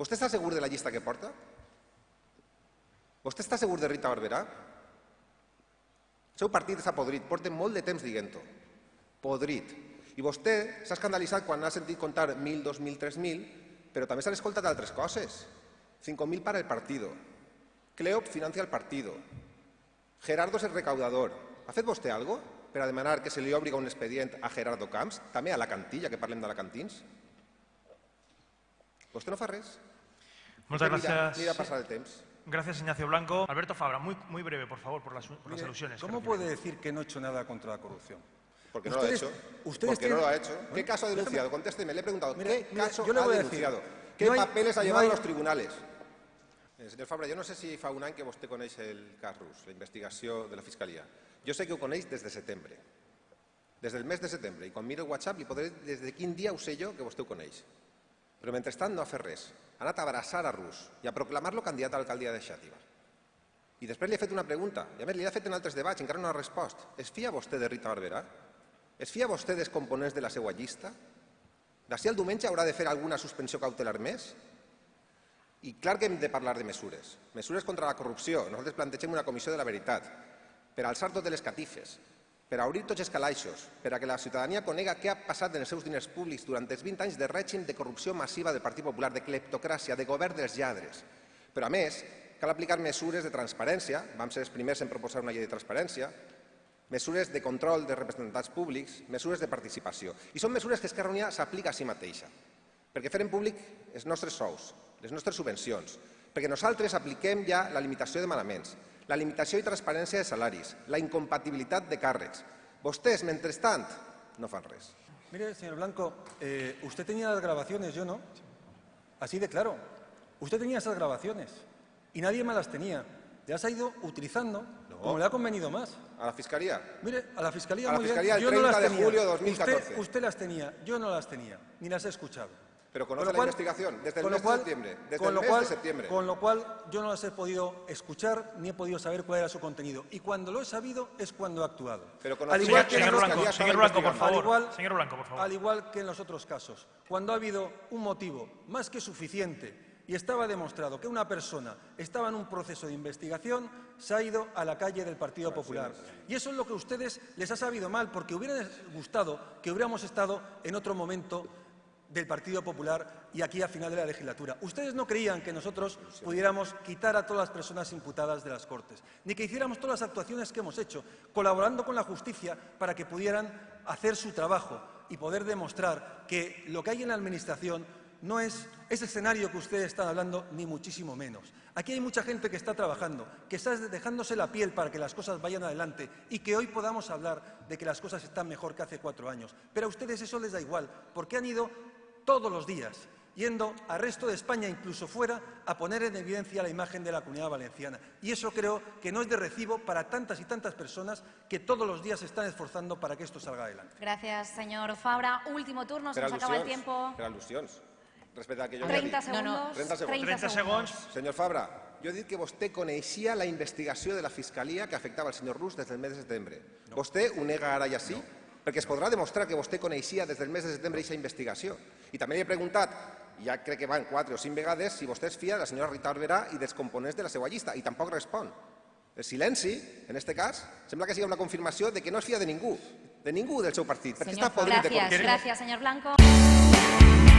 Vostè està segur de la llista que porta? Vostè està segur de Rita Barberà? El seu partit està podrit, porta molt de temps dient-ho. Podrit. I vostè s'ha escandalitzat quan ha sentit contar 1.000, 2.000, 3.000, però també s'han escoltat altres coses. 5.000 para el partido. Cleop financia el partido. Gerardo és el recaudador. Ha fet vostè algo per a demanar que se li obri un expedient a Gerardo Camps, també a la cantilla, que parlem d'alacantins? Vostè no fa res. Muchas Usted mira- gracias. Mira pasar el temps. Gracias, Ignacio Blanco. Alberto Fabra, muy, muy breve, por favor, por las, por las Mire, alusiones. que ¿Cómo puede decir que no he hecho nada contra la corrupción? Porque no lo ha hecho. ustedes Porque no lo ha tienen- hecho. ¿Qué caso ha déjame- denunciado? Contésteme, le he preguntado. Mira, ¿Qué mira, caso yo le ha voy a decir, denunciado? ¿Qué no hay- papeles ha no llevado hay- a los tribunales? Eh, senyor Fabra, jo no sé si fa un any que vostè coneix el cas rus, la investigació de la Fiscalia. Jo sé que ho coneix des de setembre. Des del mes de setembre. I quan miro el WhatsApp li podré des de quin dia ho sé jo que vostè ho coneix. Però mentrestant no ha fet res. Ha anat a abraçar a Rus i a proclamar-lo candidat a l'alcaldia de Xàtiva. I després li he fet una pregunta, i a més li he fet en altres debats, encara no ha respost. Es fia vostè de Rita Barberà? Es fia vostè dels components de la seva llista? D'ací al diumenge haurà de fer alguna suspensió cautelar més? I clar que hem de parlar de mesures. Mesures contra la corrupció. Nosaltres plantegem una comissió de la veritat per alçar totes les catifes, per obrir tots els calaixos, per a que la ciutadania conega què ha passat en els seus diners públics durant els 20 anys de règim de corrupció massiva del Partit Popular, de cleptocràcia, de govern dels lladres. Però, a més, cal aplicar mesures de transparència, vam ser els primers en proposar una llei de transparència, mesures de control de representants públics, mesures de participació. I són mesures que Esquerra Unida s'aplica a si mateixa, perquè fem públic els nostres sous, les nostres subvencions, perquè nosaltres apliquem ja la limitació de manaments, la limitació i transparència de salaris, la incompatibilitat de càrrecs. Vostès, mentrestant, no fan res. Mire, señor Blanco, eh, usted tenía las grabaciones, yo no. Así de claro. Usted tenía esas grabaciones y nadie más las tenía. Las ha ido utilizando como le ha convenido más. A la Fiscalia, Mire, a la Fiscalía, A la muy bien, Fiscalía el yo no 30 las de tenía. julio de 2014. Usted, usted las tenía, yo no las tenía, ni las he escuchado. Pero conoce Con lo la cual- investigación desde el con mes lo cual- de septiembre. Desde con el lo mes cual- de septiembre. Con lo cual yo no las he podido escuchar ni he podido saber cuál era su contenido. Y cuando lo he sabido es cuando he actuado. Pero Al igual que Señor Blanco, señor por favor. al igual, Señor Blanco, por favor. Al igual que en los otros casos, cuando ha habido un motivo más que suficiente y estaba demostrado que una persona estaba en un proceso de investigación, se ha ido a la calle del Partido Popular. Y eso es lo que a ustedes les ha sabido mal, porque hubiera gustado que hubiéramos estado en otro momento del Partido Popular y aquí a final de la legislatura. Ustedes no creían que nosotros pudiéramos quitar a todas las personas imputadas de las Cortes, ni que hiciéramos todas las actuaciones que hemos hecho, colaborando con la justicia para que pudieran hacer su trabajo y poder demostrar que lo que hay en la Administración no es ese escenario que ustedes están hablando, ni muchísimo menos. Aquí hay mucha gente que está trabajando, que está dejándose la piel para que las cosas vayan adelante y que hoy podamos hablar de que las cosas están mejor que hace cuatro años. Pero a ustedes eso les da igual, porque han ido todos los días yendo al resto de España, incluso fuera, a poner en evidencia la imagen de la comunidad valenciana. Y eso creo que no es de recibo para tantas y tantas personas que todos los días se están esforzando para que esto salga adelante. Gracias, señor Fabra. Último turno, se nos acaba el tiempo. per. Respecte al que jo havia 30 dit. segundos. 30 segons. 30 segons. Senyor Fabra, jo he dit que vostè coneixia la investigació de la Fiscalia que afectava el senyor Rus des del mes de setembre. Vostè ho nega ara i així? Perquè es podrà demostrar que vostè coneixia des del mes de setembre aquesta investigació. I també li he preguntat, ja crec que van quatre o cinc vegades, si vostè es fia de la senyora Rita Barberà i dels components de la seva llista, i tampoc respon. El silenci, en aquest cas, sembla que sigui una confirmació de que no es fia de ningú, de ningú del seu partit, perquè Señor està podrit de Gracias, corrupció. gracias, señor Blanco.